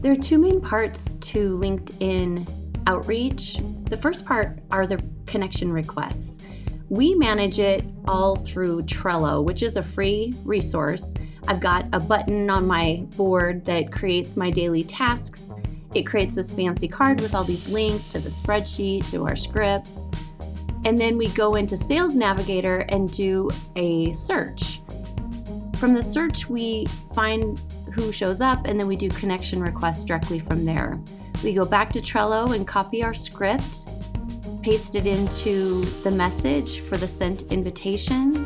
There are two main parts to LinkedIn outreach. The first part are the connection requests. We manage it all through Trello, which is a free resource. I've got a button on my board that creates my daily tasks. It creates this fancy card with all these links to the spreadsheet, to our scripts. And then we go into Sales Navigator and do a search. From the search, we find who shows up, and then we do connection requests directly from there. We go back to Trello and copy our script, paste it into the message for the sent invitation.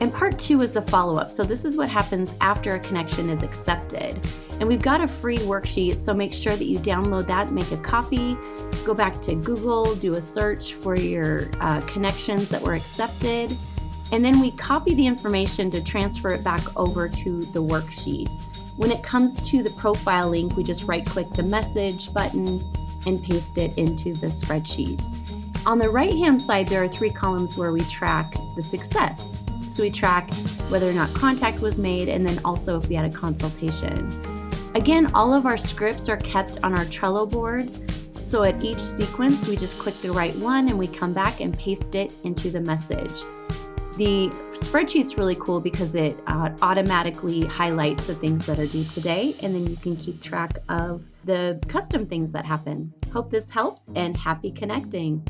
And part two is the follow up. So, this is what happens after a connection is accepted. And we've got a free worksheet, so make sure that you download that, make a copy, go back to Google, do a search for your uh, connections that were accepted and then we copy the information to transfer it back over to the worksheet. When it comes to the profile link, we just right click the message button and paste it into the spreadsheet. On the right hand side, there are three columns where we track the success. So we track whether or not contact was made and then also if we had a consultation. Again, all of our scripts are kept on our Trello board. So at each sequence, we just click the right one and we come back and paste it into the message. The spreadsheet's really cool because it uh, automatically highlights the things that are due today, and then you can keep track of the custom things that happen. Hope this helps and happy connecting.